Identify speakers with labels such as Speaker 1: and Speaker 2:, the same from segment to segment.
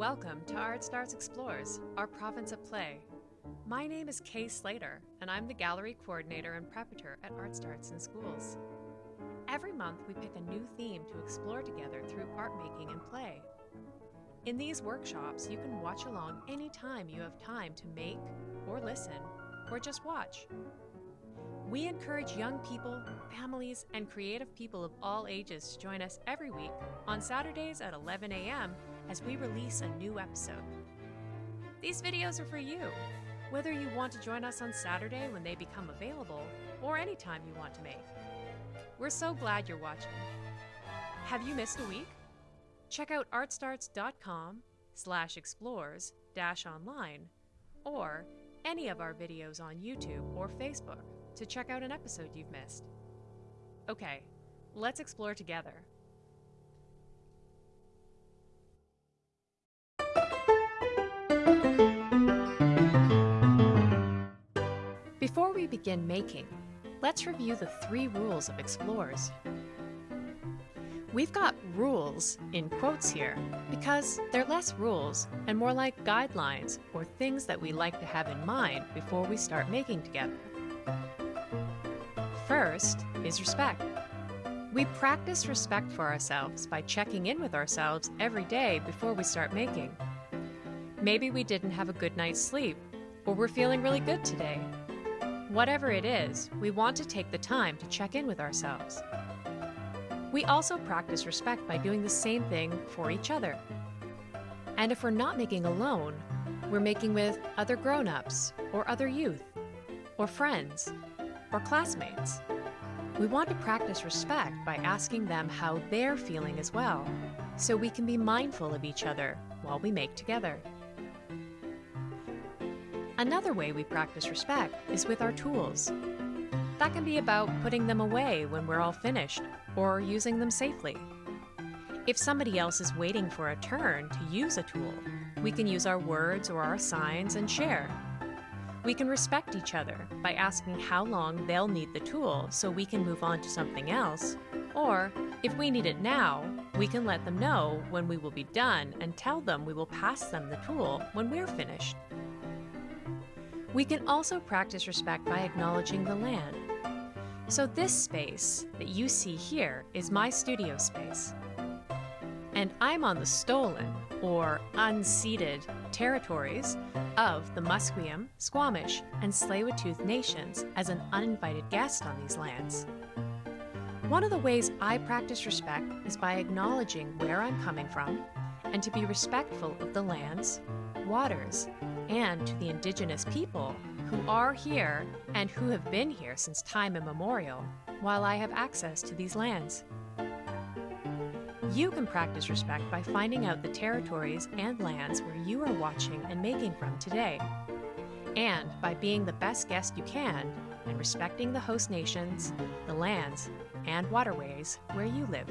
Speaker 1: Welcome to Art Starts Explores, our province of play. My name is Kay Slater, and I'm the gallery coordinator and preparator at Art Starts in Schools. Every month, we pick a new theme to explore together through art making and play. In these workshops, you can watch along anytime you have time to make, or listen, or just watch. We encourage young people, families, and creative people of all ages to join us every week on Saturdays at 11 a.m. as we release a new episode. These videos are for you, whether you want to join us on Saturday when they become available or anytime you want to make. We're so glad you're watching. Have you missed a week? Check out artstarts.com slash explores dash online or any of our videos on YouTube or Facebook to check out an episode you've missed. Okay, let's explore together. Begin making, let's review the three rules of explorers. We've got rules in quotes here because they're less rules and more like guidelines or things that we like to have in mind before we start making together. First is respect. We practice respect for ourselves by checking in with ourselves every day before we start making. Maybe we didn't have a good night's sleep, or we're feeling really good today. Whatever it is, we want to take the time to check in with ourselves. We also practice respect by doing the same thing for each other. And if we're not making alone, we're making with other grown ups, or other youth, or friends, or classmates. We want to practice respect by asking them how they're feeling as well, so we can be mindful of each other while we make together. Another way we practice respect is with our tools. That can be about putting them away when we're all finished, or using them safely. If somebody else is waiting for a turn to use a tool, we can use our words or our signs and share. We can respect each other by asking how long they'll need the tool so we can move on to something else. Or, if we need it now, we can let them know when we will be done and tell them we will pass them the tool when we're finished. We can also practice respect by acknowledging the land. So this space that you see here is my studio space. And I'm on the stolen, or unceded, territories of the Musqueam, Squamish, and Tsleil-Waututh nations as an uninvited guest on these lands. One of the ways I practice respect is by acknowledging where I'm coming from and to be respectful of the lands, waters, and to the indigenous people who are here and who have been here since time immemorial while I have access to these lands. You can practice respect by finding out the territories and lands where you are watching and making from today, and by being the best guest you can and respecting the host nations, the lands, and waterways where you live.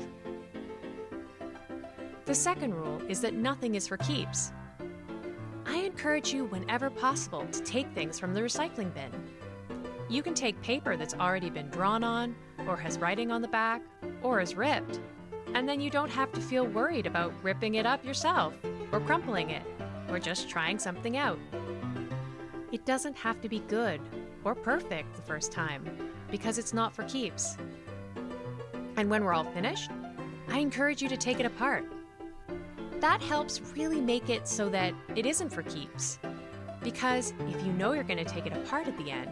Speaker 1: The second rule is that nothing is for keeps. Encourage you whenever possible to take things from the recycling bin. You can take paper that's already been drawn on, or has writing on the back, or is ripped, and then you don't have to feel worried about ripping it up yourself, or crumpling it, or just trying something out. It doesn't have to be good or perfect the first time, because it's not for keeps. And when we're all finished, I encourage you to take it apart. That helps really make it so that it isn't for keeps. Because if you know you're going to take it apart at the end,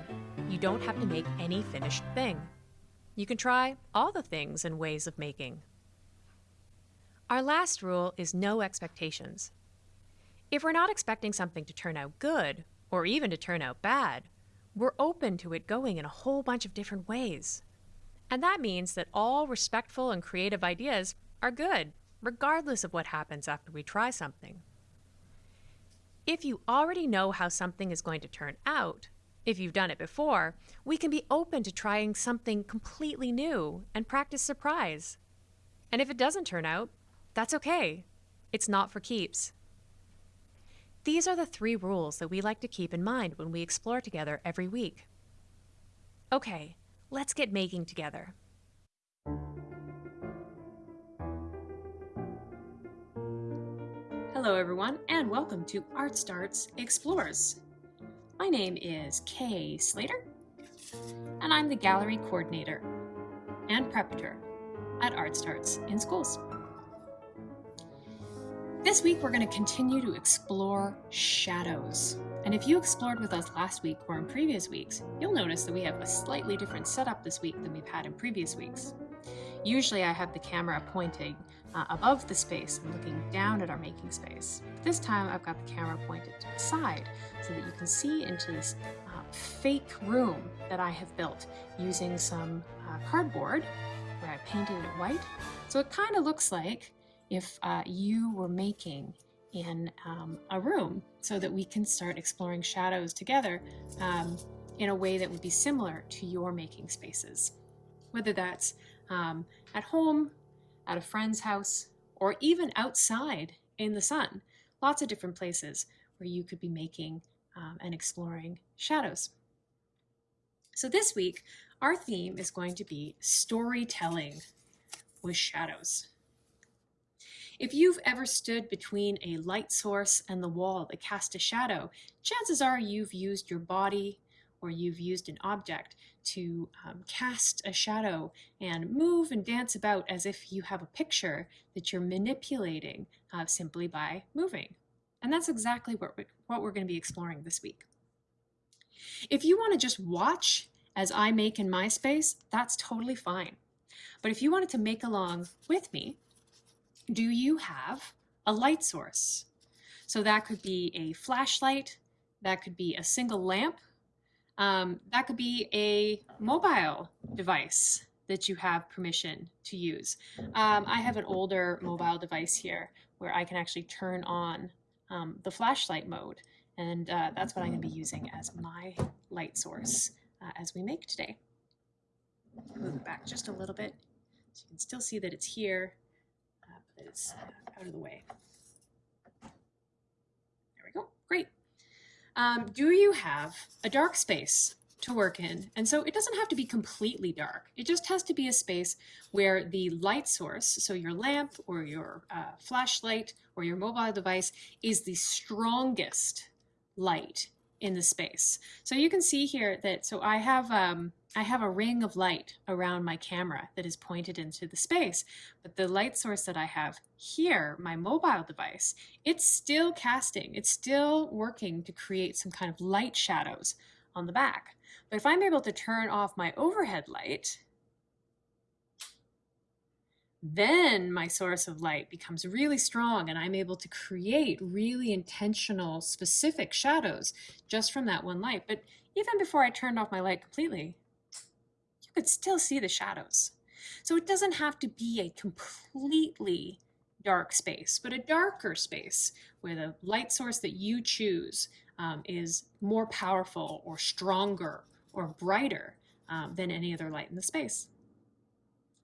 Speaker 1: you don't have to make any finished thing. You can try all the things and ways of making. Our last rule is no expectations. If we're not expecting something to turn out good, or even to turn out bad, we're open to it going in a whole bunch of different ways. And that means that all respectful and creative ideas are good, regardless of what happens after we try something. If you already know how something is going to turn out, if you've done it before, we can be open to trying something completely new and practice surprise. And if it doesn't turn out, that's okay. It's not for keeps. These are the three rules that we like to keep in mind when we explore together every week. Okay, let's get making together. Hello, everyone, and welcome to Art Starts Explores. My name is Kay Slater, and I'm the gallery coordinator and preparator at Art Starts in Schools. This week, we're going to continue to explore shadows. And if you explored with us last week or in previous weeks, you'll notice that we have a slightly different setup this week than we've had in previous weeks. Usually I have the camera pointing uh, above the space and looking down at our making space. But This time I've got the camera pointed to the side so that you can see into this uh, fake room that I have built using some uh, cardboard where I painted it white. So it kind of looks like if uh, you were making in um, a room so that we can start exploring shadows together um, in a way that would be similar to your making spaces. Whether that's um, at home, at a friend's house, or even outside in the sun. Lots of different places where you could be making um, and exploring shadows. So this week, our theme is going to be storytelling with shadows. If you've ever stood between a light source and the wall that cast a shadow, chances are you've used your body or you've used an object to um, cast a shadow and move and dance about as if you have a picture that you're manipulating uh, simply by moving. And that's exactly what we're, what we're going to be exploring this week. If you want to just watch as I make in my space, that's totally fine. But if you wanted to make along with me, do you have a light source? So that could be a flashlight, that could be a single lamp, um, that could be a mobile device that you have permission to use. Um, I have an older mobile device here where I can actually turn on um, the flashlight mode. And uh, that's what I'm going to be using as my light source uh, as we make today. Move it back just a little bit so you can still see that it's here, uh, but it's out of the way. There we go. Great um, do you have a dark space to work in? And so it doesn't have to be completely dark. It just has to be a space where the light source, so your lamp or your uh, flashlight or your mobile device, is the strongest light in the space. So you can see here that, so I have, um, I have a ring of light around my camera that is pointed into the space, but the light source that I have here, my mobile device, it's still casting, it's still working to create some kind of light shadows on the back. But if I'm able to turn off my overhead light, then my source of light becomes really strong and I'm able to create really intentional, specific shadows just from that one light. But even before I turned off my light completely, you could still see the shadows. So it doesn't have to be a completely dark space, but a darker space where the light source that you choose um, is more powerful or stronger or brighter um, than any other light in the space.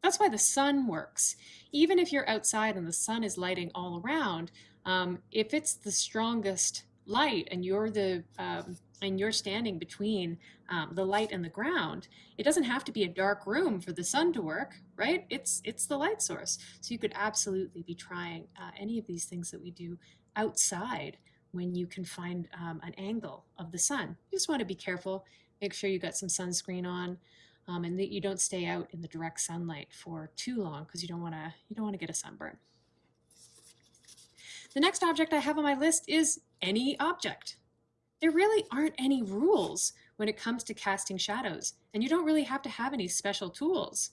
Speaker 1: That's why the sun works. Even if you're outside and the sun is lighting all around, um, if it's the strongest light and you're the um, and you're standing between um, the light and the ground, it doesn't have to be a dark room for the sun to work, right? It's it's the light source. So you could absolutely be trying uh, any of these things that we do outside when you can find um, an angle of the sun. You just want to be careful. Make sure you got some sunscreen on um, and that you don't stay out in the direct sunlight for too long because you don't want to you don't want to get a sunburn. The next object I have on my list is any object. There really aren't any rules when it comes to casting shadows, and you don't really have to have any special tools.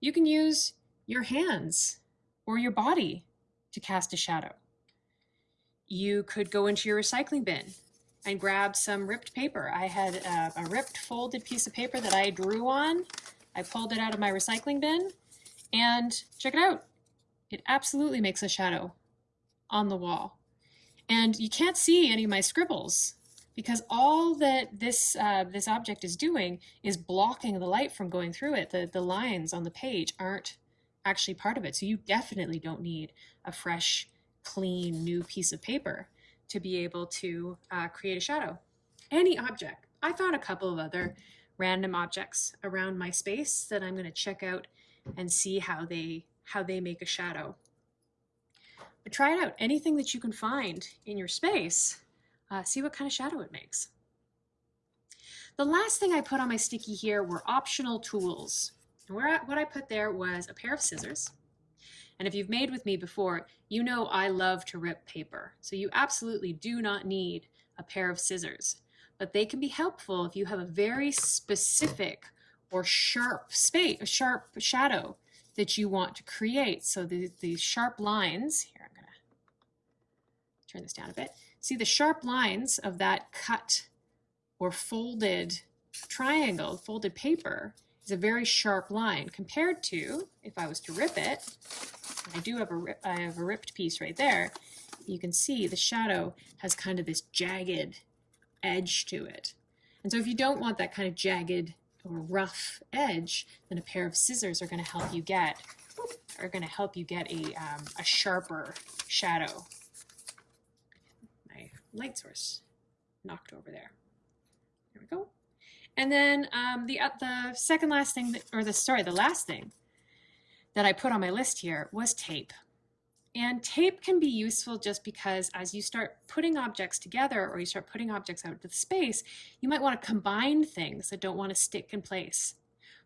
Speaker 1: You can use your hands or your body to cast a shadow. You could go into your recycling bin and grab some ripped paper. I had a, a, ripped folded piece of paper that I drew on. I pulled it out of my recycling bin and check it out. It absolutely makes a shadow on the wall. And you can't see any of my scribbles because all that this uh, this object is doing is blocking the light from going through it. The, the lines on the page aren't actually part of it. So you definitely don't need a fresh, clean, new piece of paper to be able to uh, create a shadow. Any object. I found a couple of other random objects around my space that I'm going to check out and see how they how they make a shadow. But try it out. Anything that you can find in your space, uh, see what kind of shadow it makes. The last thing I put on my sticky here were optional tools. And where I, what I put there was a pair of scissors. And if you've made with me before, you know I love to rip paper. So you absolutely do not need a pair of scissors. But they can be helpful if you have a very specific or sharp space, a sharp shadow that you want to create. So the, the sharp lines, here I'm gonna turn this down a bit. See the sharp lines of that cut or folded triangle, folded paper, is a very sharp line compared to if I was to rip it, I do have a rip, I have a ripped piece right there, you can see the shadow has kind of this jagged edge to it. And so if you don't want that kind of jagged or rough edge, then a pair of scissors are going to help you get are going to help you get a, um, a sharper shadow. My light source knocked over there. There we go. And then um, the uh, the second last thing, that, or the sorry, the last thing that I put on my list here was tape. And tape can be useful just because as you start putting objects together or you start putting objects out into the space, you might want to combine things that don't want to stick in place.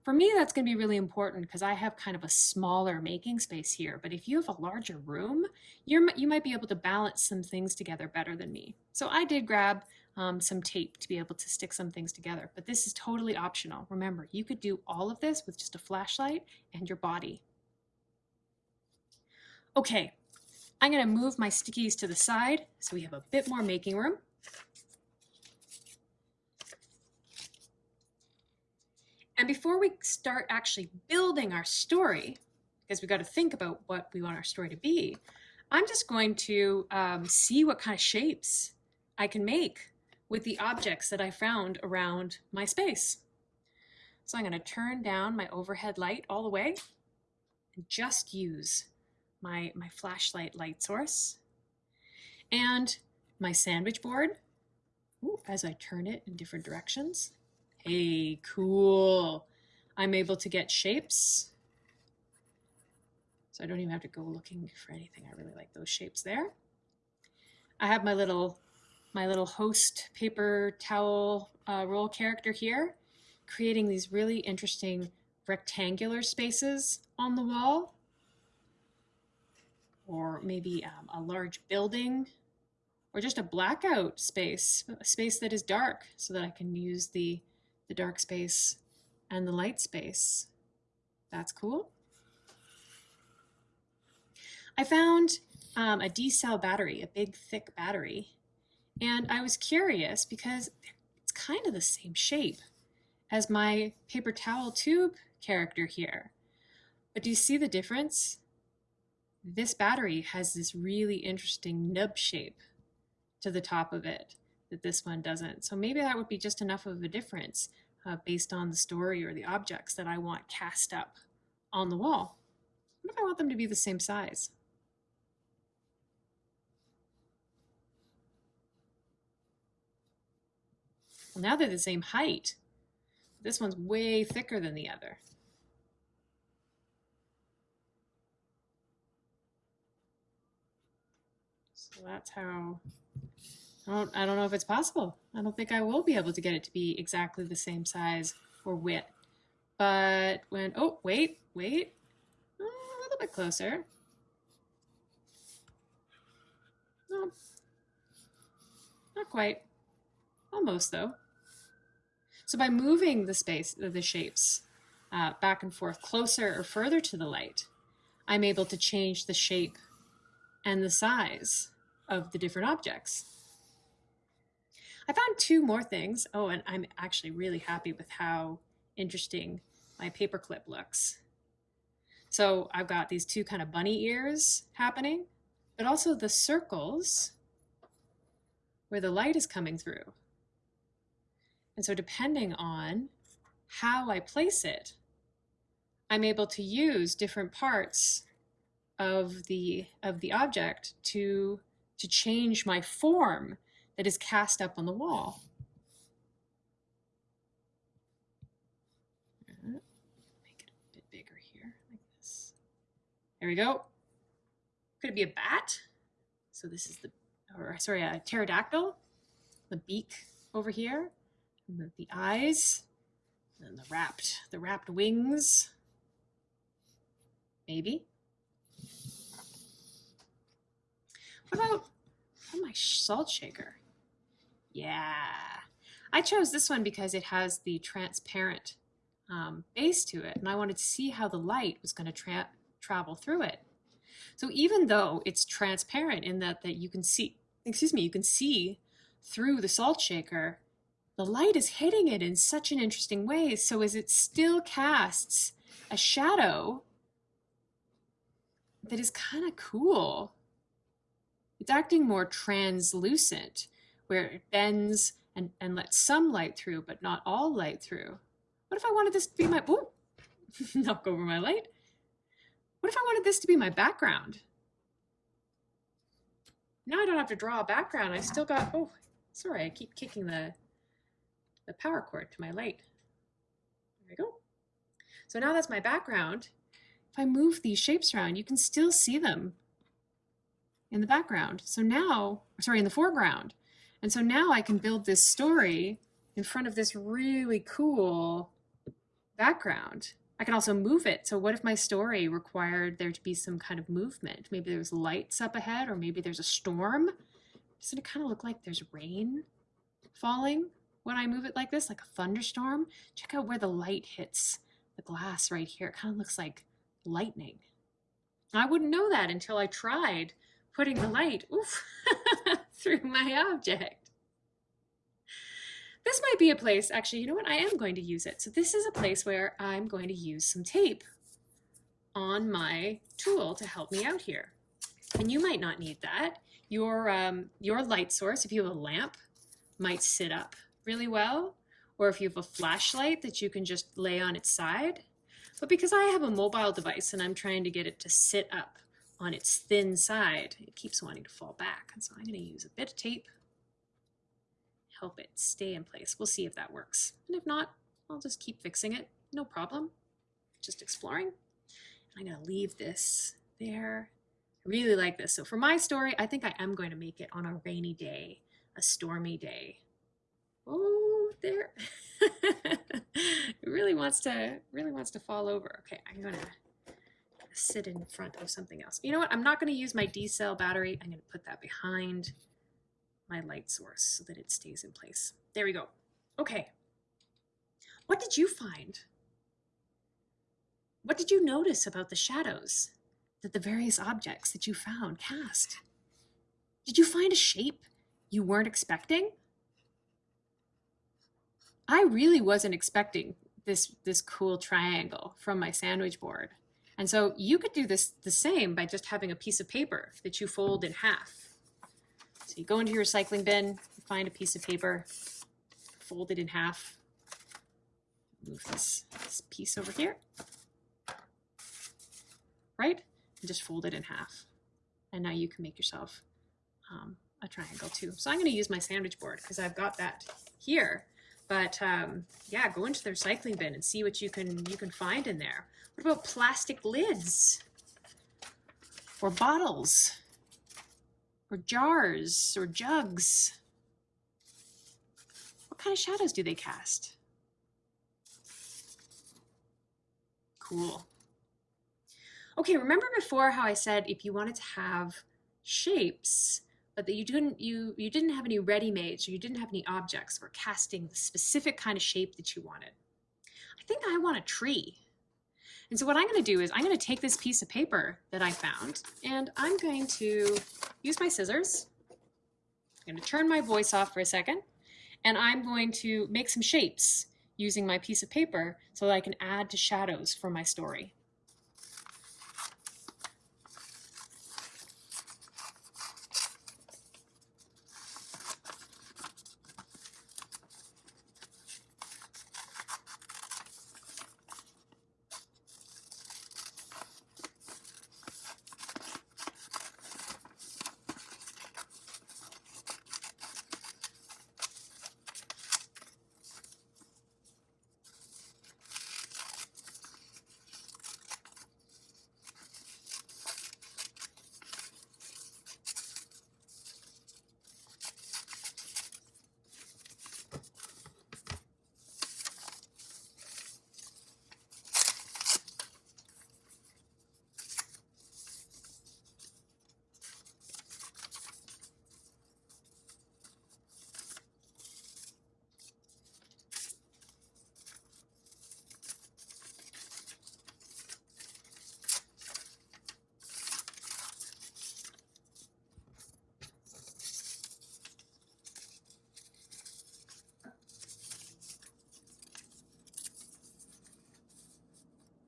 Speaker 1: For me, that's going to be really important because I have kind of a smaller making space here. But if you have a larger room, you're, you might be able to balance some things together better than me. So I did grab um, some tape to be able to stick some things together. But this is totally optional. Remember, you could do all of this with just a flashlight and your body. Okay, I'm going to move my stickies to the side so we have a bit more making room. And before we start actually building our story, because we've got to think about what we want our story to be, I'm just going to um, see what kind of shapes I can make with the objects that I found around my space. So I'm going to turn down my overhead light all the way and just use my, my flashlight light source and my sandwich board Ooh, as I turn it in different directions. Hey, cool. I'm able to get shapes. So I don't even have to go looking for anything. I really like those shapes there. I have my little my little host paper towel uh, roll character here, creating these really interesting rectangular spaces on the wall, or maybe um, a large building, or just a blackout space, a space that is dark so that I can use the, the dark space and the light space. That's cool. I found um, a D-cell battery, a big thick battery and I was curious because it's kind of the same shape as my paper towel tube character here. But do you see the difference? This battery has this really interesting nub shape to the top of it that this one doesn't. So maybe that would be just enough of a difference uh, based on the story or the objects that I want cast up on the wall. What if I want them to be the same size? Well, now they're the same height. This one's way thicker than the other. So that's how, I don't, I don't know if it's possible. I don't think I will be able to get it to be exactly the same size or width. But when, oh, wait, wait, oh, a little bit closer. No, not quite. Almost though. So by moving the space, the shapes uh, back and forth closer or further to the light, I'm able to change the shape and the size of the different objects. I found two more things. Oh, and I'm actually really happy with how interesting my paperclip looks. So I've got these two kind of bunny ears happening, but also the circles where the light is coming through. And so depending on how I place it, I'm able to use different parts of the of the object to to change my form that is cast up on the wall. Make it a bit bigger here, like this. There we go.
Speaker 2: Could it be a bat? So this is the, or sorry, a pterodactyl. The beak over here, the, the eyes, and the wrapped, the wrapped wings. Maybe. What about oh, my salt shaker? Yeah. I chose this one because it has the transparent um, base to it, and I wanted to see how the light was going to tra travel through it. So even though it's transparent in that, that you can see, excuse me, you can see through the salt shaker, the light is hitting it in such an interesting way. So as it still casts a shadow that is kind of cool. It's acting more translucent, where it bends and, and lets some light through, but not all light through. What if I wanted this to be my, oh, knock over my light. What if I wanted this to be my background? Now I don't have to draw a background. I still got, oh, sorry, I keep kicking the, the power cord to my light. There we go. So now that's my background. If I move these shapes around, you can still see them in the background. So now, sorry, in the foreground. And so now I can build this story in front of this really cool background. I can also move it. So what if my story required there to be some kind of movement? Maybe there's lights up ahead, or maybe there's a storm. Doesn't it kind of look like there's rain falling when I move it like this, like a thunderstorm? Check out where the light hits the glass right here. It kind of looks like lightning. I wouldn't know that until I tried putting the light oof, through my object. This might be a place, actually, you know what? I am going to use it. So this is a place where I'm going to use some tape on my tool to help me out here. And you might not need that. Your, um, your light source, if you have a lamp, might sit up really well. Or if you have a flashlight that you can just lay on its side, but because I have a mobile device and I'm trying to get it to sit up on its thin side, it keeps wanting to fall back. And so I'm going to use a bit of tape, help it stay in place. We'll see if that works. And if not, I'll just keep fixing it. No problem. Just exploring. I'm going to leave this there. I really like this. So for my story, I think I am going to make it on a rainy day, a stormy day. Oh, there. it really wants to really wants to fall over. Okay, I'm gonna sit in front of something else. You know what? I'm not to use my D cell battery. I'm to put that behind my light source so that it stays in place. There we go. Okay. What did you find? What did you notice about the shadows that the various objects that you found cast? Did you find a shape you weren't expecting? I really wasn't expecting this, this cool triangle from my sandwich board. And so you could do this the same by just having a piece of paper that you fold in half. So you go into your recycling bin, find a piece of paper, fold it in half, move this, this piece over here, right? And just fold it in half. And now you can make yourself um, a triangle too. So I'm going to use my sandwich board because I've got that here. But um, yeah, go into the recycling bin and see what you can you can find in there. What about plastic lids? Or bottles? Or jars? Or jugs? What kind of shadows do they cast? Cool. Okay, remember before how I said if you wanted to have shapes, but that you didn't you you didn't have any ready-made, so you didn't have any objects for casting the specific kind of shape that you wanted. I think I want a tree. And so what I'm going to do is I'm going to take this piece of paper that I found and I'm going to use my scissors. I'm going to turn my voice off for a second and I'm going to make some shapes using my piece of paper so that I can add to shadows for my story.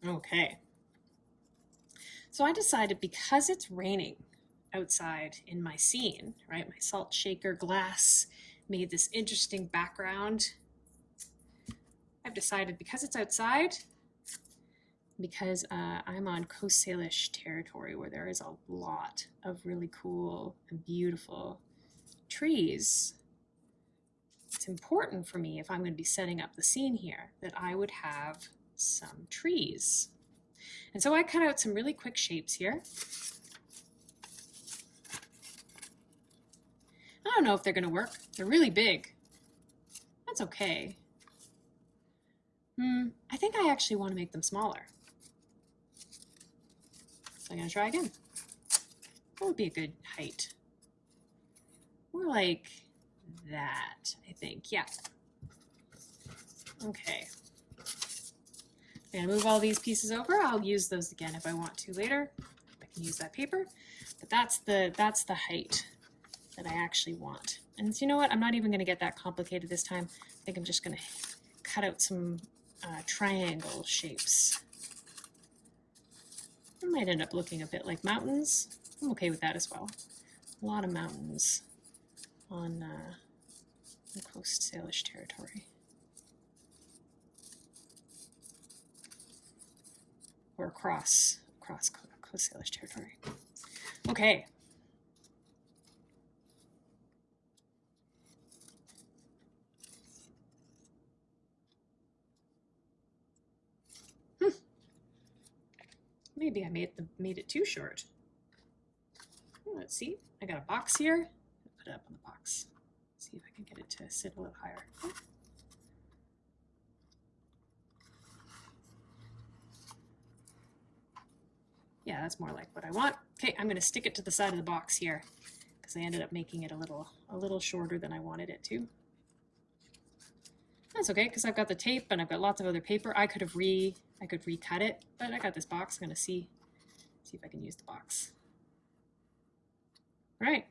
Speaker 2: Okay. So I decided because it's raining outside in my scene, right? My salt shaker glass made this interesting background. I've decided because it's outside, because uh, I'm on Coast Salish territory where there is a lot of really cool and beautiful trees. It's important for me if I'm going to be setting up the scene here that I would have some trees. And so I cut out some really quick shapes here. I don't know if they're going to work. They're really big. That's okay. Hmm, I think I actually want to make them smaller. So I'm going to try again. What would be a good height? More like that, I think. Yeah. Okay. To move all these pieces over. I'll use those again if I want to later. I can use that paper. But that's the, that's the height that I actually want. And so you know what? I'm not even going to get that complicated this time. I think I'm just going to cut out some uh, triangle shapes. It might end up looking a bit like mountains. I'm okay with that as well. A lot of mountains on uh, the Coast Salish territory. Or across, across Coast Salish territory. Okay. Hmm. Maybe I made the made it too short. Hmm, let's see. I got a box here. Put it up on the box. see if I can get it to sit a little higher. Yeah, that's more like what I want. Okay, I'm going to stick it to the side of the box here because I ended up making it a little a little shorter than I wanted it to. That's okay because I've got the tape and I've got lots of other paper. I could have re I could recut it, but I got this box. I'm gonna see see if I can use the box. All right.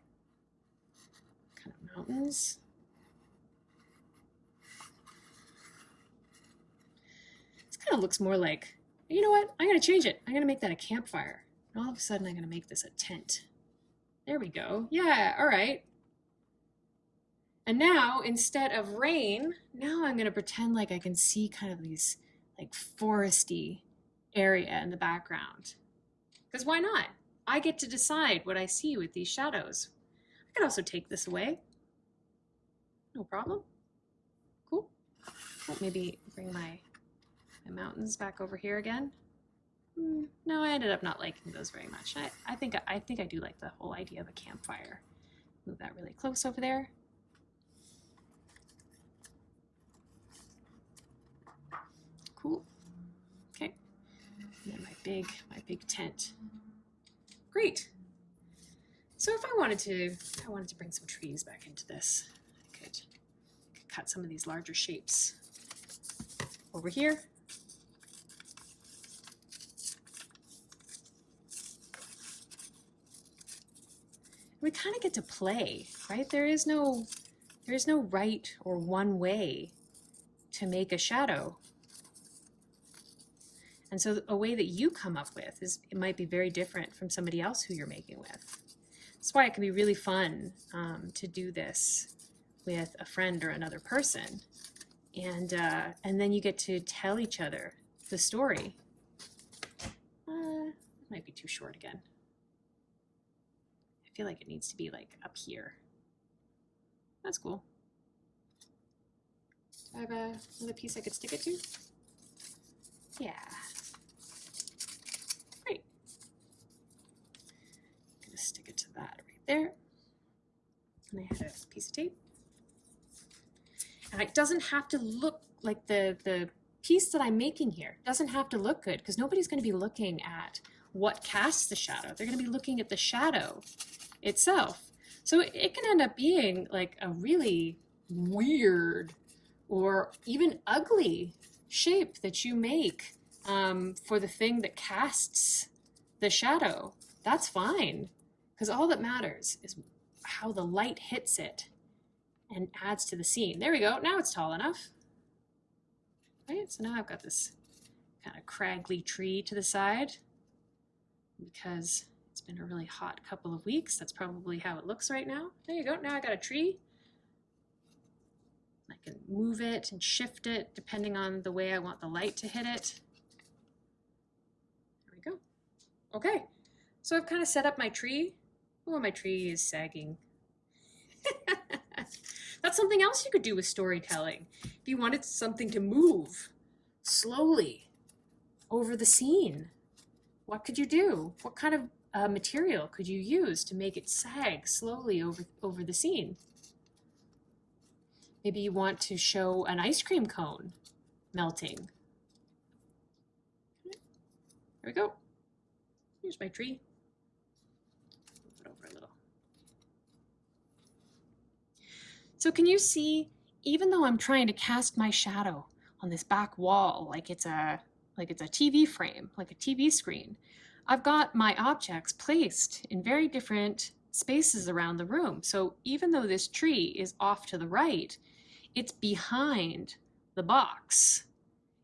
Speaker 2: Kind of mountains. This kind of looks more like, you know what? I'm gonna change it. I'm gonna make that a campfire. And all of a sudden I'm gonna make this a tent. There we go. Yeah, all right. And now, instead of rain, now I'm going to pretend like I can see kind of these like foresty area in the background. Because why not? I get to decide what I see with these shadows. I could also take this away. No problem. Cool. Well, maybe bring my, my mountains back over here again. Hmm, no, I ended up not liking those very much. I, I think I think I do like the whole idea of a campfire. Move that really close over there. Cool. Okay. And then my big, my big tent. Great. So if I wanted to, I wanted to bring some trees back into this, I could, I could cut some of these larger shapes over here. We kind of get to play, right? There is no, there is no right or one way to make a shadow. And so a way that you come up with is it might be very different from somebody else who you're making with. That's why it can be really fun um, to do this with a friend or another person. And, uh, and then you get to tell each other the story. Uh, might be too short again. Feel like it needs to be like up here. That's cool. Do I have a, another piece I could stick it to? Yeah. Great. I'm gonna stick it to that right there. And I had a piece of tape. And it doesn't have to look like the, the piece that I'm making here doesn't have to look good because nobody's to be looking at what casts the shadow. They're going to be looking at the shadow itself. So it can end up being like a really weird or even ugly shape that you make um, for the thing that casts the shadow. That's fine. Because all that matters is how the light hits it and adds to the scene. There we go. Now it's tall enough. Right? So now I've got this kind of craggly tree to the side because it's been a really hot couple of weeks. That's probably how it looks right now. There you go. Now I got a tree. I can move it and shift it depending on the way I want the light to hit it. There we go. Okay, so I've kind of set up my tree. Oh, my tree is sagging. That's something else you could do with storytelling. If you wanted something to move slowly over the scene, what could you do? What kind of uh, material could you use to make it sag slowly over, over the scene? Maybe you want to show an ice cream cone melting. There we go. Here's my tree. Move it over a little. So can you see, even though I'm trying to cast my shadow on this back wall like it's a like it's a TV frame, like a TV screen, I've got my objects placed in very different spaces around the room. So even though this tree is off to the right, it's behind the box.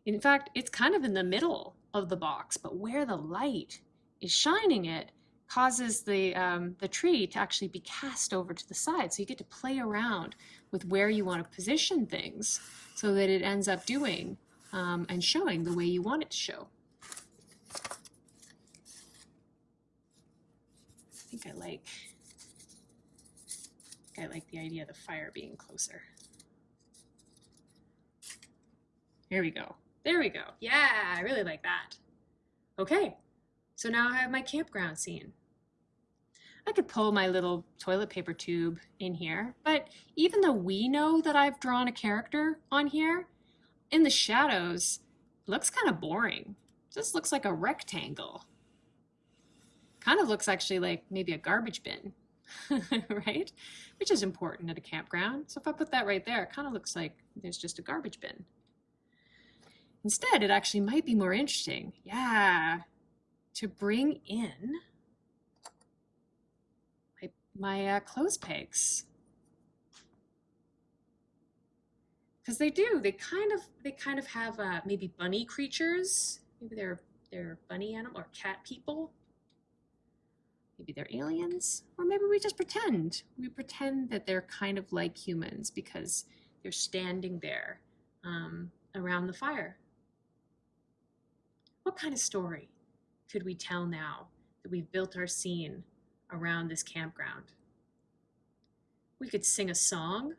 Speaker 2: In fact, it's kind of in the middle of the box, but where the light is shining it causes the, um, the tree to actually be cast over to the side. So you get to play around with where you want to position things so that it ends up doing um, and showing the way you want it to show. Think I like I like the idea of the fire being closer. Here we go. There we go. Yeah, I really like that. Okay, so now I have my campground scene. I could pull my little toilet paper tube in here, but even though we know that I've drawn a character on here, in the shadows, looks kind of boring. Just looks like a rectangle. Kind of looks actually like maybe a garbage bin, right? Which is important at a campground. So if I put that right there, it kind of looks like there's just a garbage bin. Instead, it actually might be more interesting. Yeah, to bring in my, my uh, clothes pegs. Because they do, they kind of they kind of have uh, maybe bunny creatures. Maybe they're they're bunny animal or cat people. Maybe they're aliens, or maybe we just pretend. We pretend that they're kind of like humans because they're standing there um, around the fire. What kind of story could we tell now that we've built our scene around this campground? We could sing a song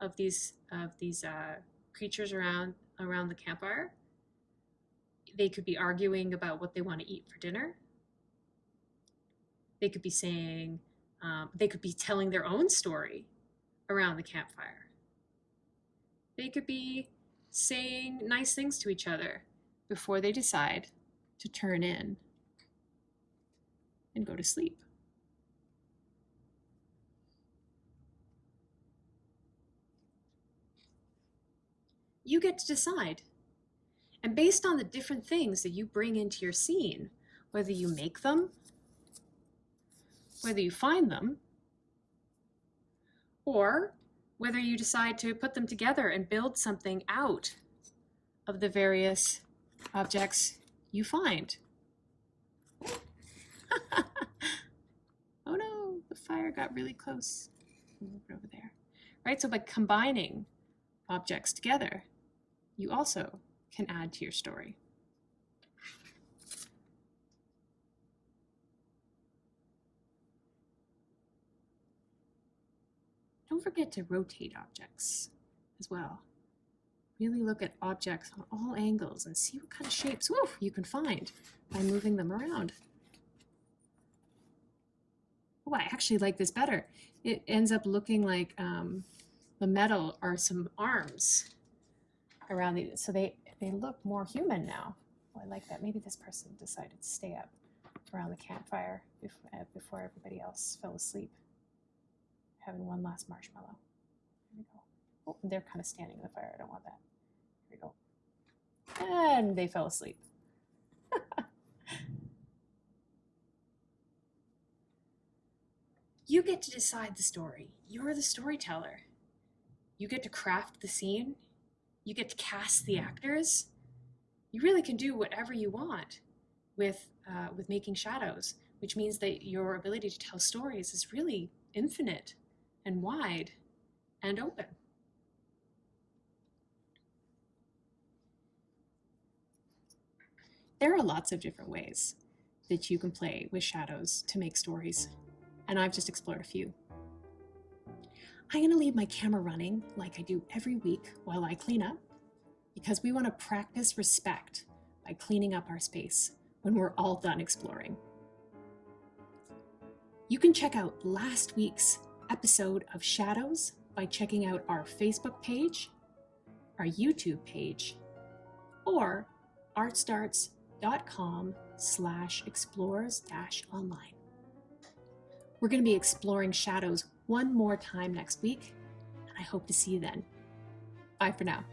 Speaker 2: of these of these uh, creatures around around the campfire. They could be arguing about what they want to eat for dinner. They could be saying, um, they could be telling their own story around the campfire. They could be saying nice things to each other before they decide to turn in and go to sleep. You get to decide. And based on the different things that you bring into your scene, whether you make them, whether you find them, or whether you decide to put them together and build something out of the various objects you find. oh no, the fire got really close. Over there. Right, so by combining objects together, you also can add to your story. Don't forget to rotate objects as well. Really look at objects on all angles and see what kind of shapes woo, you can find by moving them around. Oh, I actually like this better. It ends up looking like um, the metal are some arms around these. So they, they look more human now. Oh, I like that. Maybe this person decided to stay up around the campfire before, uh, before everybody else fell asleep. Having one last marshmallow. There we go. Oh, they're kind of standing in the fire. I don't want that. Here we go. And they fell asleep. you get to decide the story. You're the storyteller. You get to craft the scene. You get to cast the actors. you really can do whatever you want with, uh, with making shadows, which means that your ability to tell stories is really infinite and wide and open. There are lots of different ways that you can play with shadows to make stories, and I've just explored a few. I'm going to leave my camera running like I do every week while I clean up because we want to practice respect by cleaning up our space when we're all done exploring. You can check out last week's episode of Shadows by checking out our Facebook page, our YouTube page, or artstarts.com slash explores dash online. We're going to be exploring shadows one more time next week, and I hope to see you then. Bye for now.